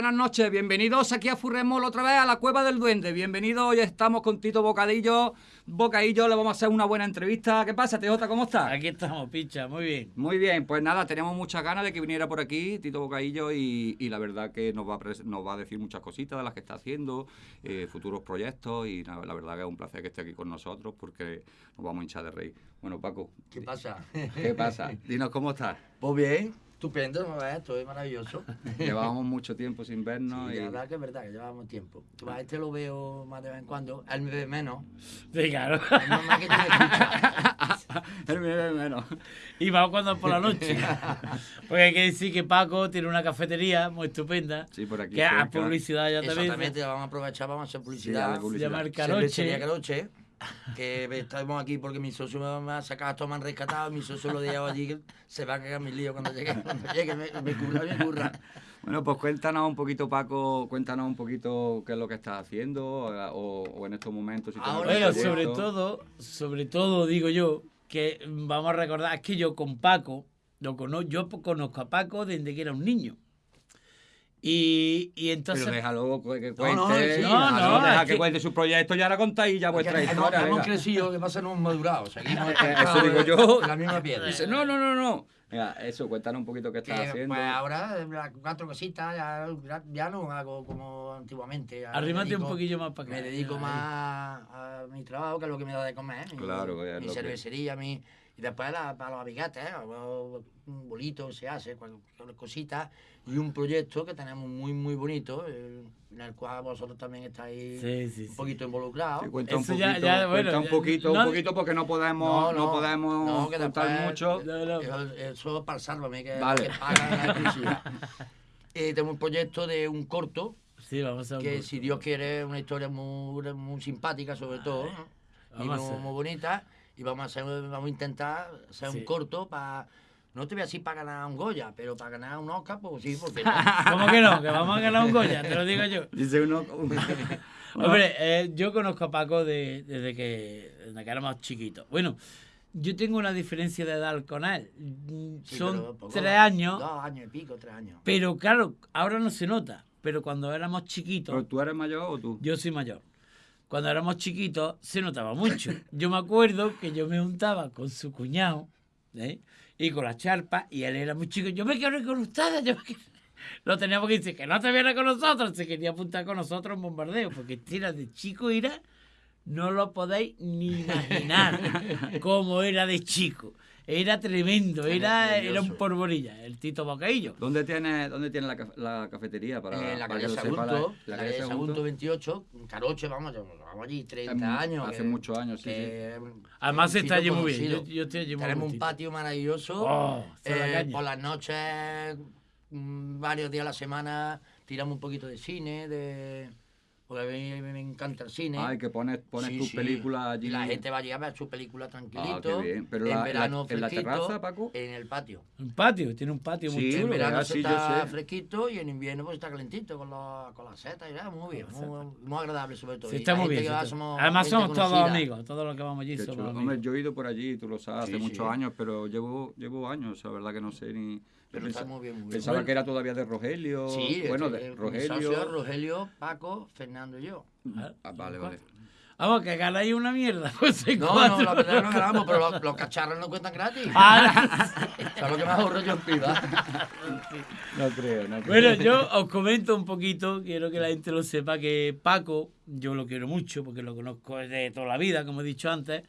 buenas noches. Bienvenidos aquí a Furremol otra vez a la Cueva del Duende. Bienvenidos, hoy estamos con Tito Bocadillo. Bocadillo, le vamos a hacer una buena entrevista. ¿Qué pasa, TJ? ¿Cómo estás? Aquí estamos, picha, muy bien. Muy bien, pues nada, teníamos muchas ganas de que viniera por aquí Tito Bocadillo y, y la verdad que nos va, a nos va a decir muchas cositas de las que está haciendo, eh, futuros proyectos y la, la verdad que es un placer que esté aquí con nosotros porque nos vamos a hinchar de reír. Bueno, Paco, ¿Qué pasa? ¿qué pasa? Dinos cómo estás. Pues bien, estupendo, ¿no? Esto es maravilloso. Llevábamos mucho tiempo sin vernos Sí, y... la verdad que es verdad que llevamos tiempo. Tú, a este lo veo más de vez en cuando, él me ve menos. Sí, claro. Es normal que tú me escuchas. Él me ve menos. Y vamos cuando por la noche. Porque hay que decir que Paco tiene una cafetería muy estupenda. Sí, por aquí Que a cerca. publicidad ya también. Exactamente, vamos a aprovechar, vamos a hacer Sí, publicidad. Se publicidad. llama el que estamos aquí porque mi socio me ha sacado, esto me han rescatado, mi socio lo dejaba allí, se va a cagar mi lío cuando llegue, cuando llegue, me, me curra, me curra. Bueno, pues cuéntanos un poquito, Paco, cuéntanos un poquito qué es lo que estás haciendo o, o en estos momentos. Si Ahora, Bueno, sobre todo, sobre todo digo yo, que vamos a recordar, es que yo con Paco, lo cono- yo conozco a Paco desde que era un niño. Y, y entonces... Pero déjalo que que No, cuente. no, sí, déjalo, no, deja que que- cuente su proyecto y ahora contáis ya vuestra Hemos- historia. hemos venga. crecido, lo que pasa no hemos madurado, seguimos Eso digo yo. la misma piedra. Dice, no, no, no, no. Venga, eso, cuéntanos un poquito qué estás haciendo. pues ahora, las cuatro cositas, ya, ya no hago como antiguamente. Arrímate un poquillo más para acá. Me dedico Ahí. más a mi trabajo, que es lo que me da de comer. mi- Claro, Mi que- cervecería, mi... Y después la- para los amigates, ¿eh? un bolito se hace, cualquier cositas. Y un proyecto que tenemos muy, muy bonito, eh, en el cual vosotros también estáis Sí, sí, un sí. poquito involucrados. Sí, cuenta un Eso poquito, ya- ya, bueno, un ya- poquito, no- un poquito porque no podemos, no, podemos no, que contar después- mucho. No, no. Eso, eso es para el sálvame, que, Vale. que paga la exclusiva. Eh, tengo un proyecto de un corto, Sí, vamos a que un- si Dios quiere, es una historia muy, muy simpática sobre todo, ¿no? y muy, muy bonita, y vamos a, hacer, vamos a intentar hacer Sí. un corto para, no te voy a decir para ganar un Goya, pero para ganar un Oscar, pues sí, porque no. ¿Cómo que no? Que vamos a ganar un Goya, te lo digo yo. Dice uno. Hombre, eh, yo conozco a Paco de- desde, que, desde que éramos chiquitos. Bueno, yo tengo una diferencia de edad con él. Sí, Son pero poco, tres años, Dos años y pico, tres años. pero claro, ahora no se nota. Pero cuando éramos ¿Pero chiquitos, tú eres mayor o tú? yo soy mayor. Cuando éramos chiquitos se notaba mucho. Yo me acuerdo que yo me juntaba con su cuñado ¿eh? y con la charpa y él era muy chico. Yo me quiero ir con ustedes. Yo me quiero... Lo teníamos que decir que no te viene con nosotros. Se quería apuntar con nosotros en bombardeo porque tira de chico era no lo podéis ni imaginar cómo era de chico. Era tremendo, era, era un porborilla, el Tito Bocaillo. ¿Dónde tiene, dónde tiene la, ca- la cafetería? Para, Eh, la calle Sagunto, la, la calle Sagunto. Sagunto 28, en Caroche, vamos, vamos allí 30 años. Hace que- muchos años, sí, que- Además que está allí muy bien. Yo, conocido. yo estoy allí muy Tenemos un patio maravilloso. Oh, la Eh, por las noches, mm, varios días a la semana, tiramos un poquito de cine, de... porque a mí me encanta el cine. Ay, que pones, pones Sí, tus sí. películas allí. Y la gente va a llegar a ver su película tranquilito. Ah, qué bien. Pero en la- la- verano en la fresquito, terraza, Paco. En el patio. Un patio, tiene un patio muy Sí, chulo. en verano se está fresquito y en invierno pues está calentito con, los- con las setas y nada, muy bien, muy, muy agradable sobre todo. Sí, está muy bien. va somos Además somos todos amigos, todos los que vamos allí Qué somos amigos. Hombre, yo he ido por allí, tú lo sabes, hace Sí, muchos años, pero llevo, llevo años, la verdad que no sé ni... Pero Pensa- está muy bien, muy bien. Pensaba que era todavía de Rogelio. Sí, bueno, este, de Rogelio. Rogelio, Paco, Fernando yo. Ah, vale, vale. Vamos, que ganáis una mierda. Pues No, no, la verdad no ganamos, pero los, los cacharros no cuentan gratis. Ah, lo que más ahorro yo en vida. No creo, no creo. Bueno, yo os comento un poquito, quiero que la gente lo sepa, que Paco, yo lo quiero mucho porque lo conozco desde toda la vida, como he dicho antes.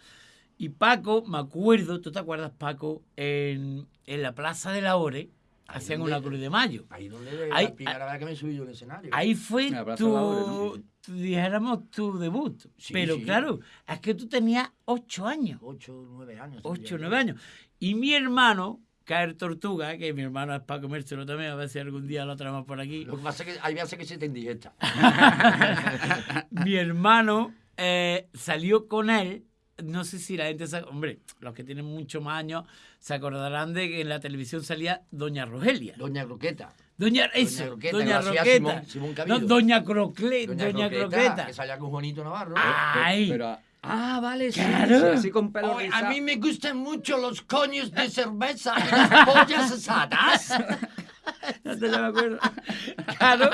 Y Paco, me acuerdo, ¿tú te acuerdas, Paco? En, en la Plaza de la Ore, hacían donde- una Cruz de Mayo. Ahí donde Ahí- la primera vez que me subí yo al escenario. Ahí fue tu, dijéramos, tu debut. Sí, Pero sí. claro, es que tú tenías ocho años. Ocho, nueve años. ocho, nueve años. Y mi hermano, Caer Tortuga, que mi hermano es para comérselo también, a ver si algún día lo traemos por aquí. Lo que pasa es que hay veces que se te indigesta. mi hermano eh, salió con él. No sé si la gente sabe, hombre, los que tienen mucho más años se acordarán de que en la televisión salía Doña Rogelia. Doña Croqueta. Doña, eso, Croqueta, Doña que lo hacía Roqueta. Simón- Simón no. Doña Crocle, Doña, Croqueta. Que salía con Juanito Navarro. Ay, Pero, ah, vale, sí, Claro. sí, así con pelo Oye, a mí me gustan mucho los coños de cerveza y las pollas asadas. croqueta, ya me acuerdo. Claro,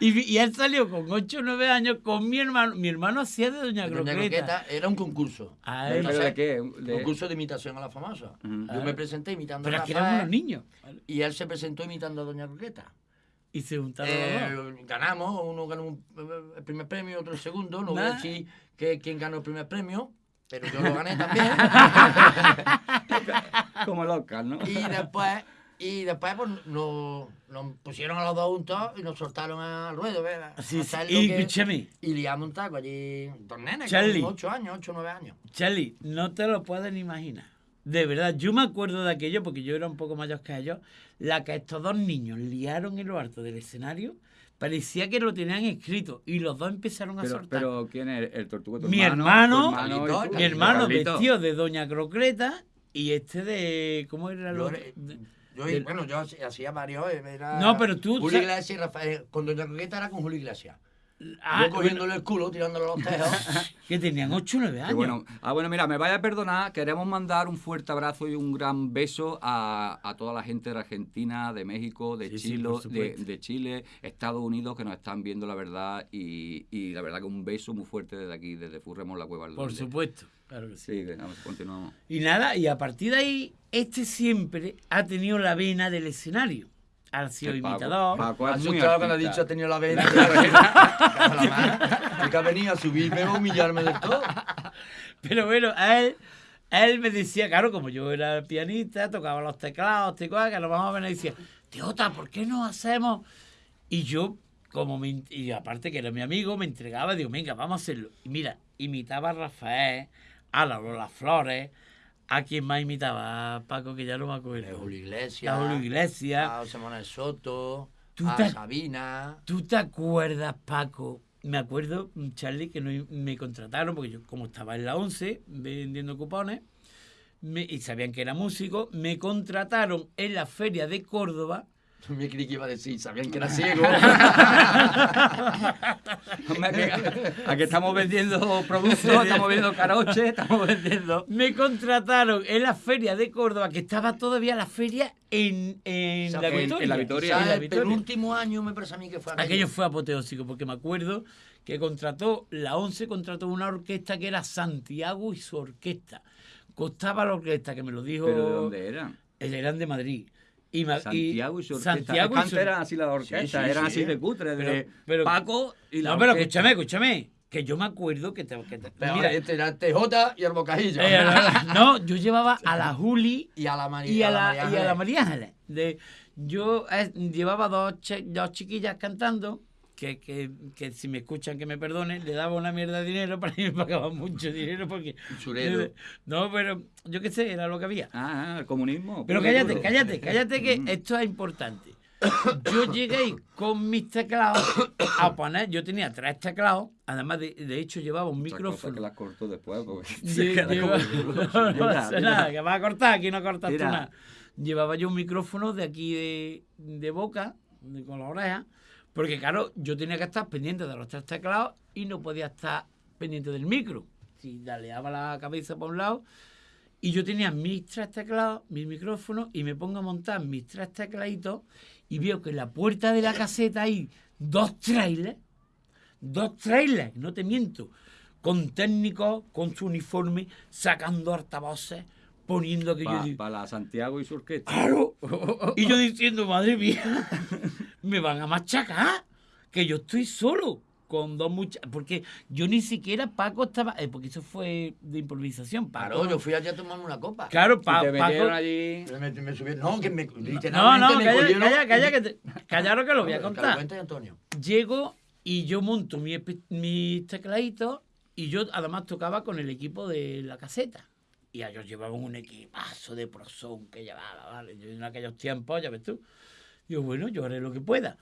y, y él salió con 8 o 9 años con mi hermano. Mi hermano hacía de Doña, Doña Croqueta. Croqueta era un concurso. Ah, ¿Pero de qué? De- Concurso de imitación a la famosa. Ujú. Yo me presenté imitando Pero a es que éramos unos niños. y él se presentó imitando a Doña Croqueta. Y se juntaron los dos. Eh, ganamos, uno ganó un- el primer premio, otro el segundo. No voy a Nah. decir que, quién ganó el primer premio, pero yo lo gané también. Como locas, ¿no? y después, y después pues, nos, nos pusieron a los dos juntos y nos soltaron al ruedo. ¿verdad? Sí, sí. Y que- escúchame, y liamos un taco allí. Dos nenes, Charlie. con 8 años, 8 o 9 años. Charlie, no te lo pueden imaginar. De verdad, yo me acuerdo de aquello, porque yo era un poco mayor que ellos, la que estos dos niños liaron en lo alto del escenario, parecía que lo tenían escrito y los dos empezaron a Pero, soltar. pero ¿quién es el tortuga? ¿Tu mi hermano? hermano, ¿Tu hermano mi hermano Carlito. vestido de Doña Croqueta y este de. ¿Cómo era lo de- yo- del- bueno, yo hacía- varios. Era No, pero tú- Julio Iglesias y Rafael. Con Doña Croqueta era con Julio Iglesias. Ah, yo cogiéndole el culo, tirándole los tejos. que tenían 8 o 9 Qué años. bueno. Ah, bueno, mira, me vaya a perdonar. Queremos mandar un fuerte abrazo y un gran beso a, a toda la gente de Argentina, de México, de Sí, sí, Chile, de, Chile, Estados Unidos, que nos están viendo la verdad. Y, y la verdad que un beso muy fuerte desde aquí, desde Furremos la Cueva. Por supuesto, claro que sí. Sí, vamos, continuamos. Y nada, y a partir de ahí, este siempre ha tenido la vena del escenario. Ha sido imitador. Paco es muy Asustado cuando ha dicho ha tenido la vena. Que ha venido a subirme a humillarme del todo. Pero bueno, a él, a él me decía, claro, como yo era pianista, tocaba los teclados, te que nos vamos a ver, y decía, Teota, ¿por qué no hacemos? Y yo, como me, y aparte que era mi amigo, me entregaba, digo, venga, vamos a hacerlo. Y mira, imitaba a Rafael, a la Lola Flores, a quien más imitaba, a Paco, que ya no me A acuerdo. Julio Iglesias. A Julio Iglesias. A José Manuel Soto. Tú a te- Sabina. ¿Tú te acuerdas, Paco? Me acuerdo, Charlie, que no- me contrataron, porque yo, como estaba en la 11 vendiendo cupones, me- y sabían que era músico, me contrataron en la feria de Córdoba. Me creí que iba a decir, sabían que era ciego. Hombre, que- Aquí estamos vendiendo productos, estamos vendiendo caroches, estamos vendiendo... Me contrataron en la feria de Córdoba, que estaba todavía la feria en, en, O sea, la, en- en Victoria, la Victoria. En la ¿Sabes? El Victoria. penúltimo año me parece a mí que fue aquello. Aquello fue apoteósico, porque me acuerdo que contrató, la 11 contrató una orquesta que era Santiago y su orquesta. Costaba la orquesta, que me lo dijo... ¿Pero de dónde eran? Eran de Madrid. Y, Santiago y su orquesta. Santiago y su- eran así las orquestas, Sí, sí, eran sí. así de cutre, de Pero- pero- Paco y la No, pero escúchame, escúchame. Que yo me acuerdo que te. que te- Pero mira, este era el TJ y el bocajillo. eh, no, yo llevaba a la Juli y a la María. y a la, María y a Ángeles. la María Ángeles. De, yo eh, llevaba dos, chi- dos chiquillas cantando, que, que, que si me escuchan que me perdonen, le daba una mierda de dinero, para mí me pagaban mucho dinero porque... Usurero. No, pero yo qué sé, era lo que había. Ah, el comunismo. Pero cállate, cállate, cállate que Mm. esto es importante. Yo llegué con mis teclados a poner, yo tenía tres teclados, además de, de hecho llevaba un micrófono. que las corto después, porque queda lleva- no, no pasa nada, que vas a cortar, aquí no cortas tú nada. Llevaba yo un micrófono de aquí de, de boca, de- con la oreja, porque claro, yo tenía que estar pendiente de los tres teclados y no podía estar pendiente del micro. Si daleaba la cabeza por un lado, y yo tenía mis tres teclados, mis micrófonos, y me pongo a montar mis tres tecladitos, y veo que en la puerta de la caseta hay dos trailers, dos trailers, no te miento, con técnicos, con su uniforme, sacando altavoces, poniendo que yo Para digo, Santiago y su orquesta. ¡Claro! Y yo diciendo, madre mía, me van a machacar, que yo estoy solo con dos muchachos. Porque yo ni siquiera Paco estaba. eh, porque eso fue de improvisación. Paco. Claro, yo fui allí a tomarme una copa. Claro, Pa- te metieron Paco. allí. Me, me subieron- no, que me, No, no, me calla, cogieron calla, calla, y- que te, callaros que lo voy a contar. cuente Antonio. Llego y yo monto mi mis tecladitos y yo además tocaba con el equipo de la caseta. Y ellos llevaban un equipazo de prosón que llevaba, ¿vale? Yo en aquellos tiempos, ya ves tú. Digo, bueno, yo haré lo que pueda.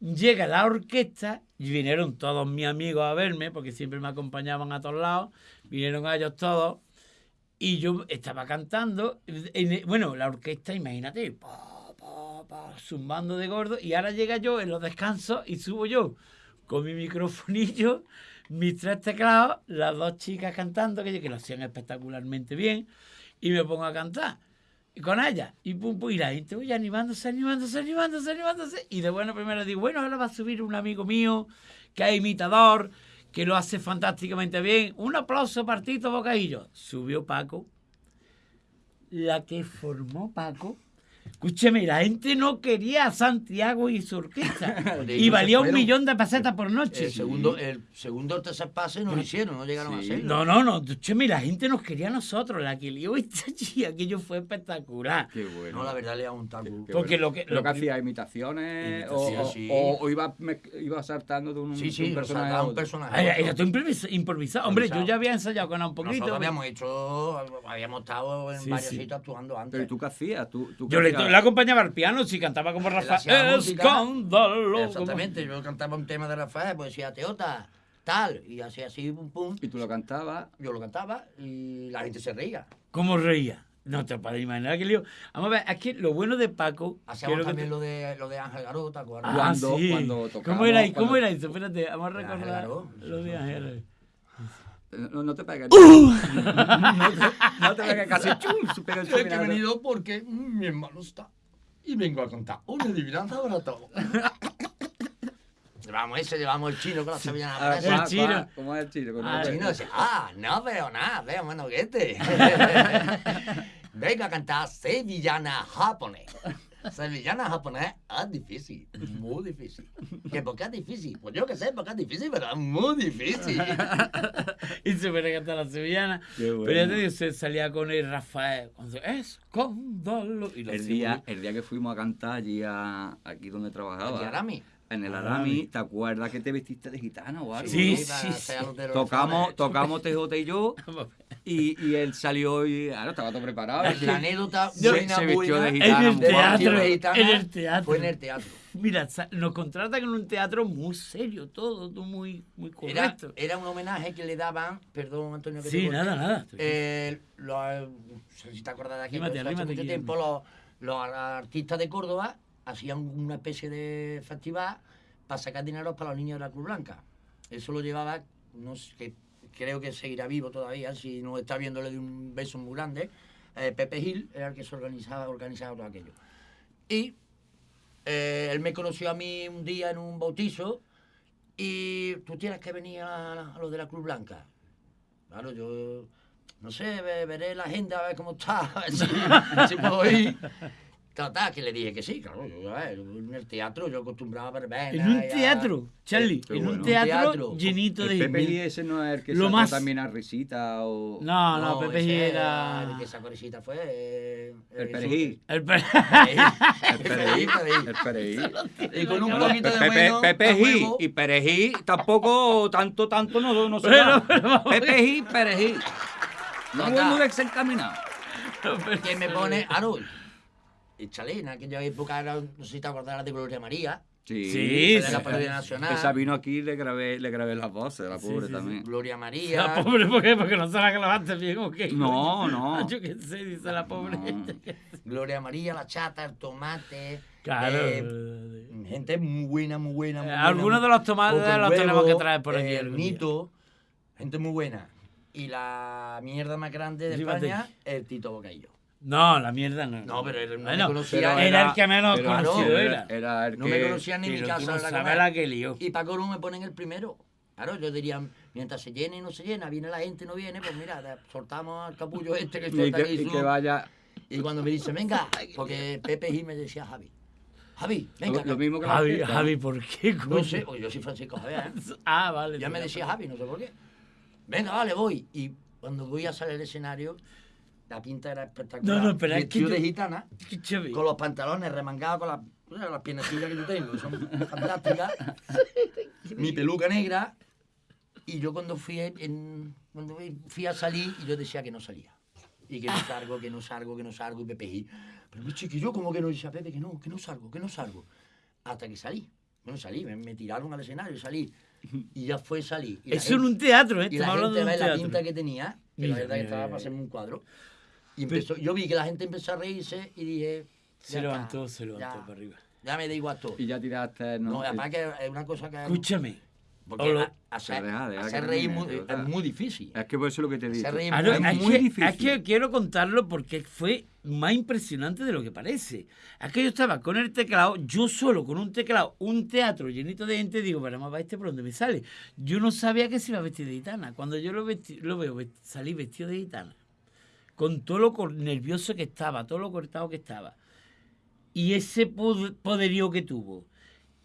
Llega la orquesta y vinieron todos mis amigos a verme, porque siempre me acompañaban a todos lados. Vinieron a ellos todos y yo estaba cantando. en- bueno, la orquesta, imagínate, pa, pa, pa, zumbando de gordo. Y ahora llega yo en los descansos y subo yo con mi microfonillo, mis tres teclados, las dos chicas cantando, que, que lo hacían espectacularmente bien, y me pongo a cantar. Con ella. Y pum, pum, y la gente voy animándose, animándose, animándose, animándose. Y de buena primera digo, bueno, ahora va a subir un amigo mío que es imitador, que lo hace fantásticamente bien. Un aplauso para Tito. Subió Paco. La que formó Paco. Escúcheme, la gente no quería a Santiago y su orquesta. Y valía un millón de pesetas por noche. El segundo, el segundo o tercer pase no lo hicieron, no llegaron Sí. a hacerlo. No, no, no. Escúcheme, la gente nos quería a nosotros. La que lió esta chica, aquello fue espectacular. Qué bueno. No, la verdad le da un taco. Porque bueno. lo que- lo lo que hacía imitaciones o, Imitaciones, o- sí. o- o iba, mez- iba saltando de un, Sí, de un personaje a un otro. personaje. Ay. Era todo improvis- improvisado. Hombre, yo ya había ensayado con él un poquito. Nosotros habíamos hecho, habíamos estado en Sí, varios sí. sitios actuando antes. Pero ¿y tú qué hacías? ¿Tú, tú qué Yo le, hacías? le acompañaba al piano, si cantaba como Rafael. Escándalo. Exactamente, yo cantaba un tema de Rafael, pues decía Teota, tal, y hacía así, pum, pum. Y tú lo cantabas. Yo lo cantaba y la gente se reía. ¿Cómo reía? No te puedes imaginar que lío. Vamos a ver, es que lo bueno de Paco. Hacíamos también te- lo de, lo de Ángel Garota. Ah, Cuando- sí. cuando ¿Cómo tocamos, era, ¿Cómo cuando- era eso? Espérate, vamos a De Ángel recordar lo de Ángel. No, no te pegues. ¡Uh! no, te, no te pegues casi. Chum, se pega el que he venido porque mm, mi hermano está y vengo a contar una adivinanza para todo. llevamos ese, llevamos el chino con la sevillana Ah, El. ¿cuál- chino. cuál- ¿Cómo es el chino? Con Ah, El chino dice, ah, no veo nada, veo manoguete. Vengo a cantar sevillana japonés. Sevillana japonés es difícil, muy difícil. ¿Que por qué es difícil? Pues yo que sé, porque es difícil, pero es muy difícil. y se pone a cantar la sevillana. Bueno. Pero ya te digo, se salía con el Rafael. Cuando. Y lo El día, el día que fuimos a cantar allí a, aquí donde trabajaba. ¿Y Arami? En el Arami. Arami, ¿te acuerdas que te vestiste de gitana o algo? Sí, a sí, sí. Tocamos, tocamos TJ y yo, y, y él salió y ahora estaba todo preparado. La anécdota Se- buena, se vistió buena de En gitana. el muy guapo. teatro. de gitana en el teatro. Fue en el teatro. Mira, nos contratan en un teatro muy serio, todo, todo muy, muy Era, correcto. era un homenaje que le daban, perdón Antonio que te Sí, corte, nada, nada. eh, los, no sé si te acuerdas de aquí, Rímate, hace rímate, mucho Guillermo. tiempo los, los artistas de Córdoba hacían una especie de festival para sacar dinero para los niños de la Cruz Blanca. Eso lo llevaba, no sé, creo que seguirá vivo todavía, si no está viéndole de un beso muy grande. eh, Pepe Gil era el que se organizaba, organizaba todo aquello. Y eh, él me conoció a mí un día en un bautizo y tú tienes que venir a, a lo de la Cruz Blanca. Claro, yo no sé, ve- veré la agenda a ver cómo está, a ver si puedo ir. Total, que le dije que sí, claro, yo, en el teatro yo acostumbraba a En un a- teatro, Charlie, en un bueno. teatro, Teatro. llenito de El Pepe. Gil ese no es el que Lo sacó más- también a risita o... No, no, Pepe ese Gil El era... que sacó risita fue... eh, El eh, perejil. El pe- El perejil. Perejil. El perejil. Y con un poquito de Pepe, bueno, Pepe Gil y Perejil tampoco tanto, tanto no, no se. Pepe Gil, Perejil. No muy desencaminado. que me pone, Aro, échale, en aquella época era, no sé si te acordarás de Gloria María, Sí, Sí, de sí. la parodia nacional, Esa vino aquí y le grabé, le grabé las voces, la Sí, pobre sí, sí. también. Gloria La María, pobre, ¿por qué? Porque no se la clavaste bien o qué. No, no. Yo qué sé, dice la pobre. No. Gloria María, la chata, el tomate, Claro. eh, gente muy buena, muy buena. muy Eh, buena, algunos de los tomates los Huevo, tenemos que traer por aquí eh, algún día. Nito, gente muy buena. Y la mierda más grande de. España, el Tito Bocaillo. No, la mierda no. No, pero él no me Bueno, conocía, era, era- el que menos pero conocido era. Era el No que... me conocían ni mi casa. no la la que lió. Y Paco Ru me ponen el primero. Claro, yo diría, mientras se llene y no se llena, viene la gente y no viene, pues mira, soltamos al capullo este que que, aquí y su- que vaya... Y cuando me dice, venga, porque Pepe Gil me decía Javi. Javi, venga. Lo, lo mismo que Javi, ¿no? Javi, ¿por qué? No coño? sé, o yo soy Francisco Javier. ¿eh? Ah, vale. Ya me decía Javi, no sé por qué. Venga, vale, voy. Y cuando voy a salir al escenario, la pinta era espectacular. No, no, pero es que yo- de gitana, con los pantalones remangados con las, las piernecillas que yo tengo, que son fantásticas. Mi peluca negra. Y yo cuando fui, en, cuando fui a salir, y yo decía que no salía. Y que no salgo, que no salgo, que no salgo, y Pepe. Pero mi chiquillo, como que no decía Pepe, que no, que no salgo, que no salgo. Hasta que salí. Bueno, salí, me, me tiraron al escenario y salí. Y ya fue salir. Eso en un teatro, ¿eh? y la gente de un ve la pinta que tenía, que la verdad que estaba para hacerme un cuadro. Y Pero- empezó, yo vi que la gente empezó a reírse y dije... Se ya levantó, está, se levantó ya, para arriba. Ya me da igual todo. Y ya tiraste... No, No, además que es una cosa que... Escúchame, Porque lo- a- hacer, Deja, deja hacer que reír muy- es muy difícil. Es que por eso es lo que te digo. Hacer reír Ah, no, es es, muy que, difícil. es que quiero contarlo porque fue más impresionante de lo que parece. Es que yo estaba con el teclado, yo solo con un teclado, un teatro llenito de gente, digo, pero va este por dónde me sale. Yo no sabía que se iba a vestir de gitana. Cuando yo lo, vesti- lo veo vest- salir vestido de gitana, con todo lo nervioso que estaba, todo lo cortado que estaba, y ese pod- poderío que tuvo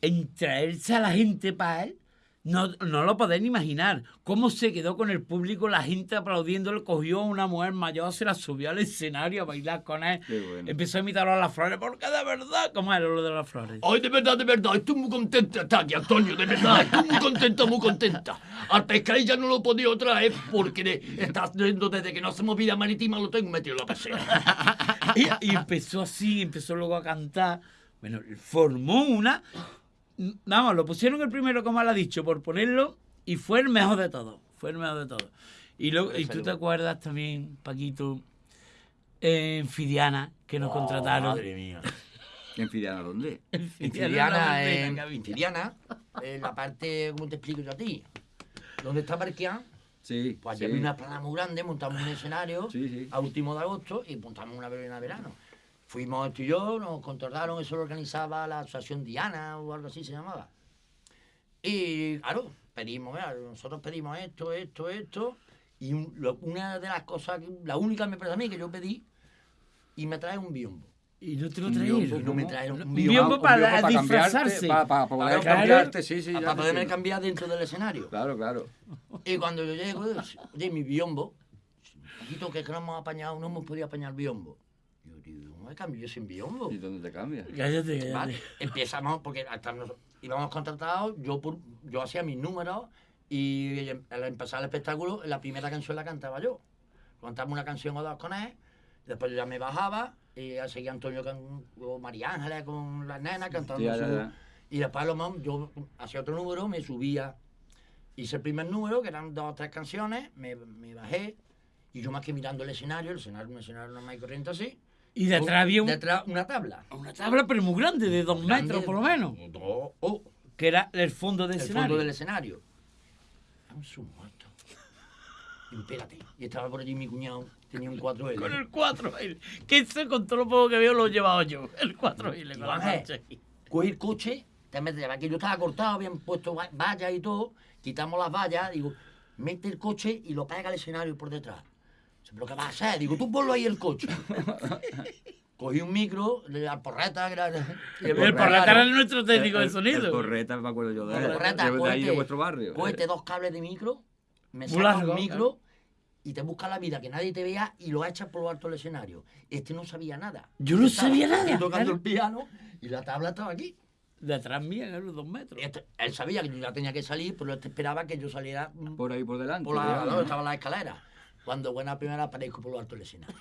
en traerse a la gente para él, no, no lo podéis ni imaginar. Cómo se quedó con el público, la gente aplaudiéndole, cogió a una mujer mayor, se la subió al escenario a bailar con él. Bueno. Empezó a imitar a las flores, porque de verdad, ¿cómo era lo de las flores? Ay, de verdad, de verdad, estoy muy contenta, está aquí, Antonio, de verdad, estoy muy contenta, muy contenta. Al pescado ya no lo he podido traer porque de- está desde que no hacemos vida marítima, lo tengo metido en la pecera. Y, y empezó así, empezó luego a cantar. Bueno, formó una. Vamos, lo pusieron el primero, como él ha dicho, por ponerlo, y fue el mejor de todos. Fue el mejor de todos. Y, luego, y tú te acuerdas también, Paquito, en Fidiana, que nos contrataron. Madre mía. ¿En Fidiana dónde? En En Fidiana, en, en en la parte, ¿cómo te explico yo a ti? ¿Dónde está Barquián? Sí. Pues sí. allí había una plana muy grande, montamos un escenario Sí, sí. a último de agosto y montamos una verbena de verano. Fuimos tú y yo, nos contrataron, eso lo organizaba la Asociación Diana o algo así se llamaba. Y claro, pedimos, mira, nosotros pedimos esto, esto, esto. Y un- lo- una de las cosas, que- la única me parece a mí que yo pedí, y me trae un biombo. Y no te lo Un biombo, Y no me trajeron un Un biombo. biombo un para, biombo para disfrazarse. Para, para poder Claro. cambiarte, sí, sí. ya para poderme entiendo. cambiar dentro del escenario. Claro, claro. Y cuando yo llego, oye, mi biombo, poquito que no hemos apañado, no hemos podido apañar biombo. Yo digo, ¿cómo me cambio yo sin biombo? ¿Y dónde te cambias? Cállate, cállate. Vale, Empezamos, porque hasta nos, íbamos contratados, yo, por- yo hacía mis números y al empezar el espectáculo, la primera canción la cantaba yo. Cantaba una canción o dos con él, después yo ya me bajaba y ya seguía Antonio con, o María Ángeles con las nenas cantando ya, su- ya. Y después lo mejor yo hacía otro número, me subía, hice el primer número, que eran dos o tres canciones, me, me bajé y yo más que mirando el escenario, el escenario, un escenario normal y corriente así, Y detrás había un- detrás una tabla. una tabla, pero muy grande, de dos Grande, metros por lo menos. dos- oh, Que era el fondo del el escenario. fondo del escenario. Su muerto. Y espérate. Y estaba por allí mi cuñado, tenía un 4L. Con el 4L. Que eso con todo lo poco que veo lo he llevado yo. El 4L con la. Cogí el coche, te metes, que yo estaba cortado, habían puesto va- vallas y todo, quitamos las vallas, digo, mete el coche y lo pega al escenario por detrás. ¿Pero qué vas a hacer? Digo, tú ponlo ahí el coche. Cogí un micro, la porreta, era- y El porreta, porreta era nuestro técnico de El sonido. Correta, me acuerdo yo de El él. porreta, de, de ahí de vuestro barrio. Cógete dos cables de micro, me sacas largo, un micro y te buscas la vida que nadie te vea y lo echas por lo alto del escenario. Este no sabía nada. Yo no Estaba sabía aquí nada, tocando claro. el piano y la tabla estaba aquí. Detrás mía, a los dos metros. Este- él sabía que yo ya tenía que salir, pero él esperaba que yo saliera mm, Por ahí por delante. por la, ¿no? estaba la escalera. Cuando buena primera aparezco por lo alto del escenario.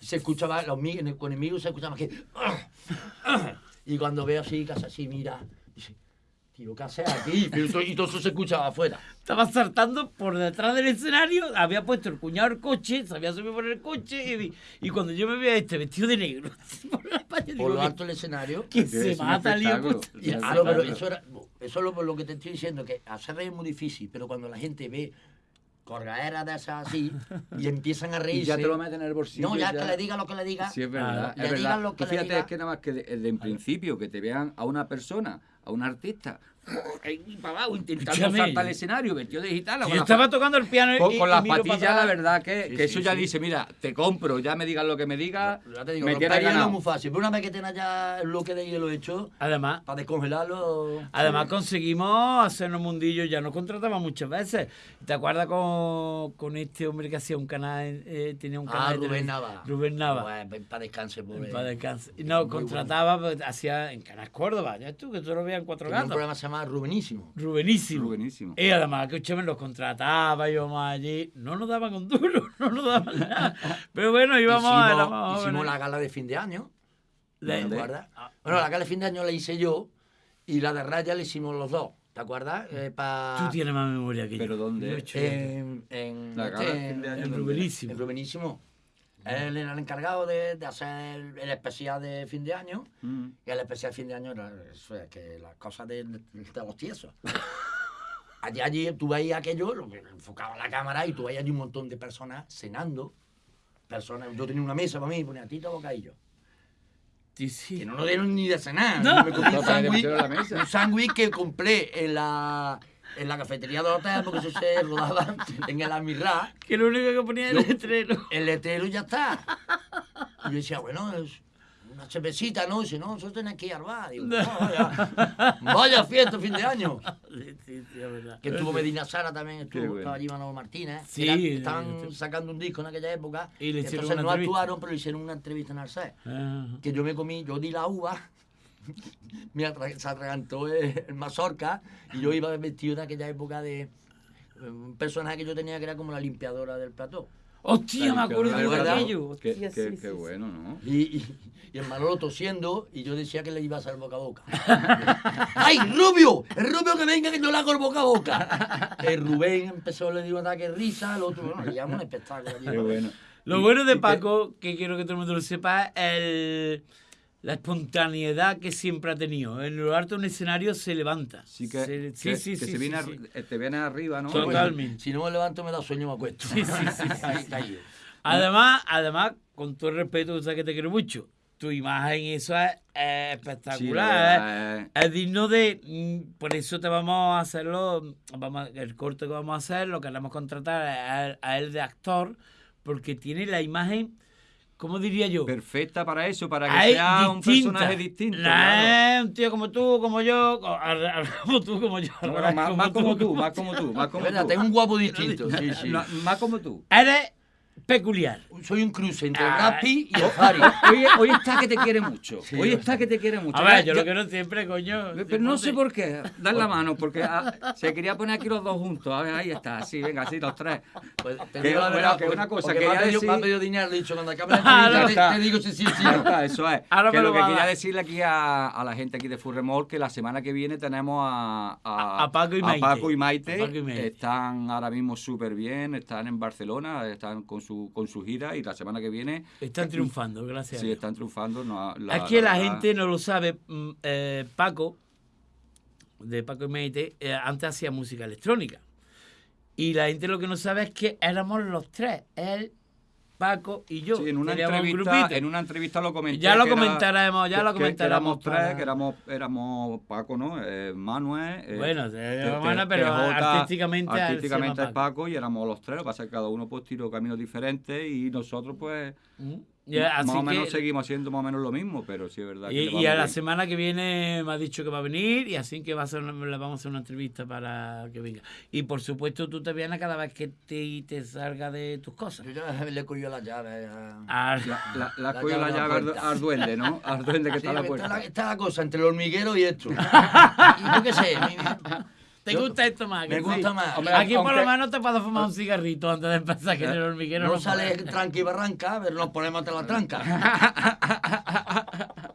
Se escuchaba, los, mi- en el- con el se escuchaba que... Y cuando veo así, casa así, mira, dice, tío, ¿qué haces aquí? Y todo- y todo eso se escuchaba afuera. Estaba saltando por detrás del escenario, había puesto el cuñado el coche, se había subido por el coche y, y cuando yo me veía este vestido de negro por la Por lo alto del escenario. que se mata lío. pero claro. eso, era, eso es lo, lo que te estoy diciendo, que hacer reír es muy difícil, pero cuando la gente ve corgaderas de esas así y empiezan a reírse... Y ya te lo meten en el bolsillo. No, ya, que le diga lo que le diga. Sí, es verdad. Es Le digan verdad. lo que Tú le fíjate, diga. es que nada más que de, de en principio que te vean a una persona, a un artista, ahí para abajo, intentando Escúchame. saltar al escenario, vestido de gitana. Yo estaba tocando el piano Con, y, con y las patillas, la verdad que, Sí, que sí, eso ya sí. dice, mira, te compro, ya me digas lo que me digas, Ya te digo, me ganado. muy fácil, pero una vez que tengas ya el bloque de hielo hecho, Además, para descongelarlo... Además conseguimos hacernos mundillo, ya nos contrataban muchas veces. ¿Te acuerdas con, con este hombre que hacía un canal, eh, tenía un canal Ah, Rubén? Nava. Rubén Nava. Pues, para descanse, pobre. Para nos Muy contrataba, pues, hacía en Canal Córdoba, ya tú, que tú lo veías en Cuatro un Gatos. programa que se llama Rubenísimo. Rubenísimo. Rubenísimo. Y además, que escúchame, los contrataba, íbamos allí, no nos daban un duro, no nos daban nada. Pero bueno, íbamos a hicimos, éramos hicimos jóvenes. la gala de fin de año. La- ¿Te acuerdas? Bueno, la gala de fin de año la hice yo y la de raya la hicimos los dos. ¿Te acuerdas? Eh, pa- Tú tienes más memoria que yo. ¿Pero dónde? Yo he hecho- En, en, La gala de fin de año, en. Rubenísimo. en Rubenísimo. Él era el encargado de, de hacer el, el especial de fin de año. Mm. Y el especial de fin de año era eso, es que las cosas de, de los tiesos. allí, allí tú veías aquello, lo que enfocaba la cámara y tú veías allí un montón de personas cenando. Personas, yo tenía una mesa para mí ponía tita bocadillo. Sí, sí. Que no nos dieron ni de cenar. No. Me comí mesa. un sándwich que compré en la, en la cafetería del hotel, porque eso se rodaba en el Almirá. Que lo único que ponía era el letrero. El letrero ya está. Y yo decía, bueno, es una cervecita, ¿no? Y dice, no, nosotros tenemos que ir al bar. Digo, "No, vaya, vaya fiesta, fin de año. Sí, sí, sí, verdad. Que estuvo Medina Sara también, estuvo, bueno. estaba allí Manolo Martínez. Sí, Era- eh, estaban sí. sacando un disco en aquella época. Y le hicieron entonces una no entrevista. actuaron, pero le hicieron una entrevista en Arce. Ajá. Que yo me comí, yo di la uva, me atra- se atragantó el, el mazorca y yo iba vestido en aquella época de eh, un personaje que yo tenía que era como la limpiadora del plató. Hostia, me acuerdo de ¿verdad? aquello. Qué, Hostia, qué- sí, qué sí, bueno, ¿no? Y, y, y el Manolo tosiendo y yo decía que le iba a hacer boca a boca. ¡Ay, Rubio! ¡El Rubio que venga que yo le hago el boca a boca! El Rubén empezó, le dio un ataque de risa, el otro, bueno, le llamamos un espectáculo. allí. Qué bueno. Lo Y- bueno de Paco, que quiero que todo el mundo lo sepa, es el- la espontaneidad que siempre ha tenido. En lo alto de un escenario se levanta. Sí, que, Se- que- sí, sí, que sí, se sí, viene sí. ar- eh, te viene arriba, ¿no? Total. Totalmente. Si no me levanto me da sueño me acuesto. Sí, sí, sí, sí, Ahí sí. Además, además, con todo el respeto, sabes que te quiero mucho. Tu imagen, eso es, es Sí, la espectacular. verdad, es- eh, es digno de. mm, Por eso te vamos a hacerlo. Vamos, el corte que vamos a hacer, lo queremos contratar a, a él de actor, porque tiene la imagen, ¿cómo diría yo? perfecta para eso, para que sea un personaje distinto. No claro. es un tío como tú, como yo, como tú, como yo. al No, revés, más, más como tú, más como tú, más Es como verdad, tú. tengo un guapo distinto. Sí, sí. No, más como tú. Eres peculiar. Soy un cruce entre Ah. Y el Harry. Hoy, hoy está que te quiere mucho. Sí, hoy está que te quiere mucho. A ver, yo ya- lo quiero siempre, coño. Pero no sé por qué. Dar la mano, porque ah, se quería poner aquí los dos juntos. A ver, ahí está. Sí, venga, sí, los tres. Pues, te Que- digo la verdad, que porque- una cosa, quería me ha pedido, decir- pedido dinero, le he dicho, cuando acabe la Ah, te- te, digo si sí, sí. Está, eso es. Ahora que lo lo que quería decirle aquí a, a la gente aquí de Furremol que la semana que viene tenemos a, A- a Paco y a Maite. Paco y Maite. A Paco y Maite. Están ahora mismo súper bien, están en Barcelona, están con su, con su gira y la semana que viene Están triunfando, gracias. a Dios. están triunfando. No, es que la, gente no lo sabe. mm, eh, Paco, de Paco y Meite, eh, antes hacía música electrónica. Y la gente lo que no sabe es que éramos los tres. Él, Paco y yo. Sí, en una, un entrevista, en una entrevista lo comenté. Ya lo comentaremos, ya lo comentaremos. Que éramos tres, que éramos, éramos Paco, ¿no? Eh, Manuel. eh, Bueno, te- bueno, pero TJ, artísticamente, artísticamente es Paco y éramos los tres, lo que pasa es que cada uno pues tiró caminos diferentes y nosotros pues Mm. Ya, así más o menos que- seguimos haciendo más o menos lo mismo, pero sí es verdad que Y, a la semana que viene me ha dicho que va a venir y así que va a hacer, una- le vamos a hacer una entrevista para que venga. Y por supuesto tú te vienes cada vez que te, te salga de tus cosas. Yo ya le he cogido la llave. a- Ah, La, la, la, La cogió la llave al, duende, ¿no? Al duende que Sí, está a la está, puerta. la, está la cosa entre el hormiguero y esto. y yo qué sé. mi- ¿Te Yo- gusta esto más? me gusta sí? más. Hombre, Aquí por lo menos te puedo fumar un cigarrito antes de empezar, que en el hormiguero No no sale tranqui y barranca, pero nos ponemos hasta la tranca.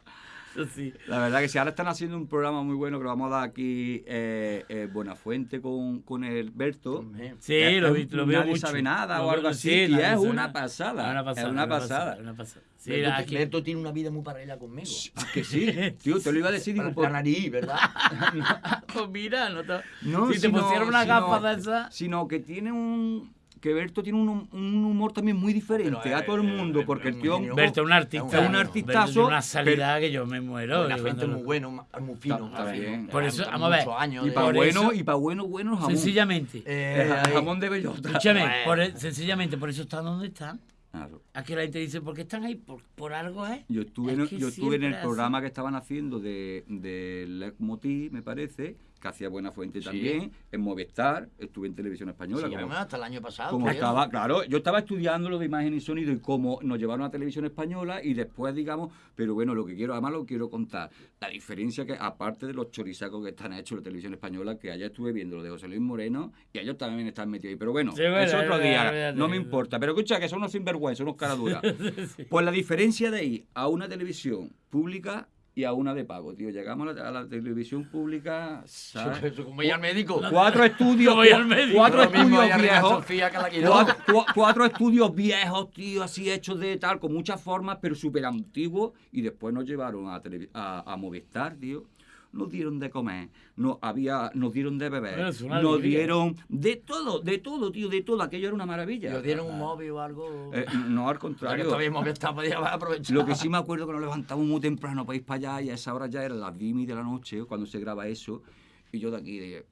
Eso sí. La verdad que sí, ahora están haciendo un programa muy bueno que lo vamos a dar aquí eh, eh, Buenafuente con, con el Berto. Sí, Es- lo, vi, lo veo nadie mucho. sabe nada Lo o algo así, sí, y nadie es sabe una pasada, Una pasada, es una una pasada. Una pasada. Sí, Berto, aquí- Berto tiene una vida muy paralela conmigo. Ah, que sí, tío, te lo iba a decir. Digo, La, por- la nariz, ¿verdad? Pues mira, no te... No, si te sino- pusieran una sino- gafa de esas... Sino que tiene un. Que Berto tiene un, un humor también muy diferente Pero, a todo el eh, mundo, eh, porque es el un tío. Berto es un artista. Es un Berto artistazo, tiene una salida que yo me muero. La cuando muy bueno, muy fino. Está muy bien. fino. Por eso, vamos a ver, años Y para bueno, eso- y para bueno, bueno jamón. Sencillamente. Eh, Eh, jamón de bellota. Escúchame, Bueno. por sencillamente por eso están donde están. Claro. Aquí la gente dice, ¿por qué están ahí? Por, por algo, ¿eh? Yo estuve, Es en, yo estuve en el siempre así. programa que estaban haciendo de, de Leitmotiv, me parece, que hacía Buena Fuente también, en Movistar, estuve en Televisión Española. Sí, como- además, hasta el año pasado. como estaba, claro, yo estaba estudiando lo de imagen y sonido y cómo nos llevaron a televisión española y después, digamos, pero bueno, lo que quiero, además lo quiero contar, la diferencia que, aparte de los chorizacos que están hechos en la televisión española, que allá estuve viendo lo de José Luis Moreno y ellos también están metidos ahí, pero bueno, Sí, bueno, es otro día, verdad, no me importa, pero escucha que son unos sinvergüenzas, unos caraduras. Pues la diferencia de ir a una televisión pública y a una de pago, tío, llegamos a la, a la televisión pública, ¿sabes? Eso, como ir al médico. Cuatro estudios, cuatro estudios viejos. Cuatro, cua- cuatro estudios viejos, tío, así hechos de tal, con muchas formas, pero súper antiguos. Y después nos llevaron a, a, a Movistar, tío. Nos dieron de comer, nos, había, nos dieron de beber, nos alegría. dieron de todo, de todo, tío, de todo. Aquello era una maravilla. ¿Os dieron un móvil o algo? Eh, no, al contrario. todavía el móvil está, podía haber aprovechado. Lo que sí me acuerdo que nos levantamos muy temprano para ir para allá y a esa hora ya eran las 10 y media de la noche cuando se graba eso y yo de aquí de...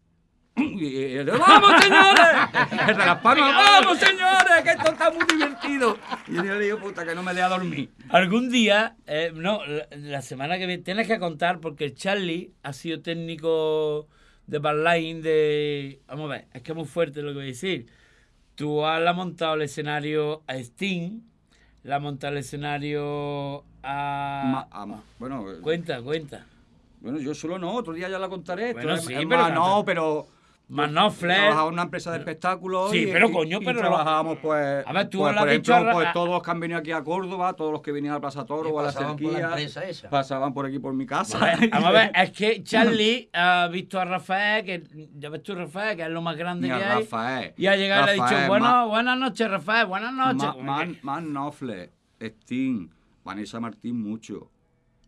y- y- y- ¡Vamos, señores! Las palmas, ¡Vamos, señores! ¡Que esto está muy divertido! Y yo le digo, puta, que no me deja dormir. Algún día, eh, no, la, la semana que viene, tienes que contar porque Charlie ha sido técnico de barline de... Vamos a ver, es que es muy fuerte lo que voy a decir. Tú has montado el escenario a Sting, le has montado el escenario a... Ma- ama- bueno, eh, Cuenta, cuenta. bueno, yo solo no, otro día ya la contaré. Bueno, Esto es- sí, es pero más, que- no, pero... Manofler. Trabajaba en una empresa de espectáculos. Sí, y- pero coño, y pero- trabajábamos, pues. A ver, tú pues, por ejemplo, pues todos los que han venido aquí a Córdoba, todos los que venían a Plaza Toro o a la la cerquía. empresa esa. Pasaban por aquí por mi casa. A ver, vamos a ver, es que Charlie ha visto a Rafael, que ya ves tú Rafael, que es lo más grande que hay. Rafael. Y ha llegado y le ha dicho, bueno, Ma- buenas noches, Rafael, buenas noches. Ma- Como Man, Sting, Vanessa Martín mucho.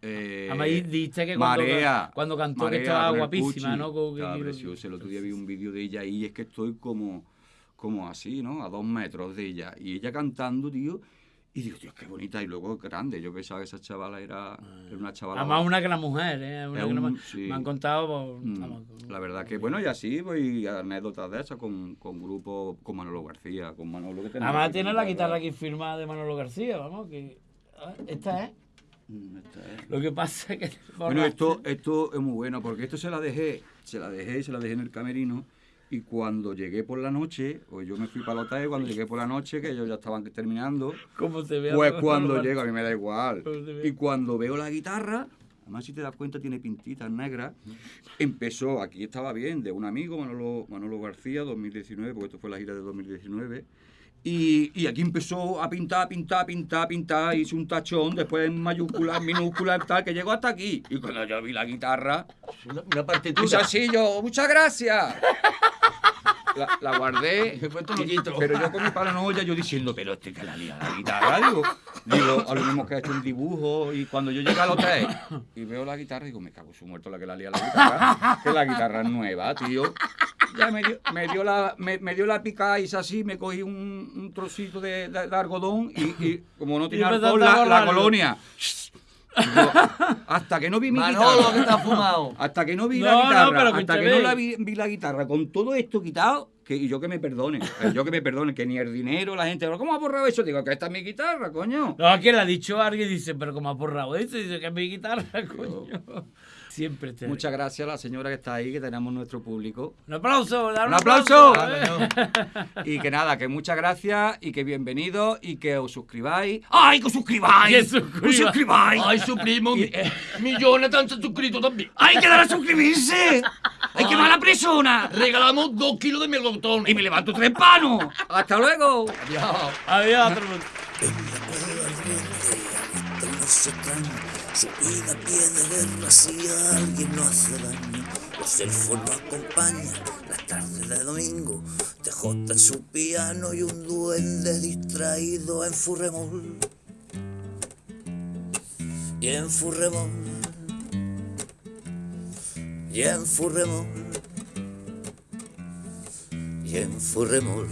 Eh, Además, dijiste que cuando- Marea, cuando cantó que estaba guapísima, Pucci. ¿no? Como que- Estaba preciosa. El otro día vi un vídeo de ella y es que estoy como, como así, ¿no? A dos metros de ella. Y ella cantando, tío. Y digo, Dios, qué bonita. Y luego grande. Yo pensaba que esa chavala era, era una chavala. Además, una gran mujer, ¿eh? Una gran un- sí. Me han contado. por- Mm, La verdad que, bueno, y así, pues, y anécdotas de esas con, con grupos, con Manolo García, con Manolo que Además, tiene la guitarra. guitarra aquí firmada de Manolo García, vamos, que. ah, Esta es. Mm. Lo que pasa es que. Bueno, esto, esto es muy bueno, porque esto se la dejé, se la dejé y se la dejé en el camerino. Y cuando llegué por la noche, o yo me fui para el hotel, cuando llegué por la noche, que ellos ya estaban terminando, ¿Cómo se ve? pues cuando llego, a mí me da igual. Y cuando veo la guitarra, además si te das cuenta tiene pintitas negras, empezó, aquí estaba bien, de un amigo, Manolo, Manolo García, 2019, porque esto fue la gira de 2019. Y, y aquí empezó a pintar, pintar, pintar, pintar, hice un tachón, después en mayúscula, en minúscula, tal, que llegó hasta aquí. Y cuando yo vi la guitarra, Una, una partitura. así yo, muchas gracias. La, la guardé, quito. pero yo con mi paranoia, yo diciendo, pero este que la lía la guitarra, digo, digo, a lo mismo que ha hecho un dibujo, y cuando yo llego al hotel y veo la guitarra, digo, me cago su muerto la que la lía la guitarra, que la guitarra es nueva, tío. Ya me dio, me dio la, me, me dio la picada, hice así, me cogí un, un trocito de, de- de algodón y, y como no tenía alcohol, la, la colonia. Hasta que no vi mi Manolo, guitarra. que has fumado. Hasta que no vi No, la no, guitarra, pero hasta que no la vi, vi la guitarra con todo esto quitado, que y yo que me perdone, eh, yo que me perdone, que ni el dinero, la gente, ¿cómo ha borrado eso? Digo, que esta es mi guitarra, coño. No, aquí le ha dicho alguien y dice, pero como ha borrado eso, dice que es mi guitarra, coño. Siempre te. Muchas gracias a la señora que está ahí, que tenemos nuestro público. Un aplauso, dar ¡Un aplauso! eh. Y que nada, que muchas gracias y que bienvenidos y que os suscribáis. ¡Ay, que os suscribáis! Que suscriba. ¡Que os suscribáis! Ay, su primo, mi- millones tan suscritos también. ¡Hay que dar a suscribirse! ¡Ay, qué mala persona! Regalamos dos kilos de melocotones. Y me levanto tres panos. ¡Hasta luego! Adiós. Adiós, extraña, su vida a pie de guerra si alguien no hace daño. Los elfos no acompañan las tardes de domingo, TJ en su piano y un duende distraído en Furremol. Y en Furremol, y en Furremol, y en Furremol.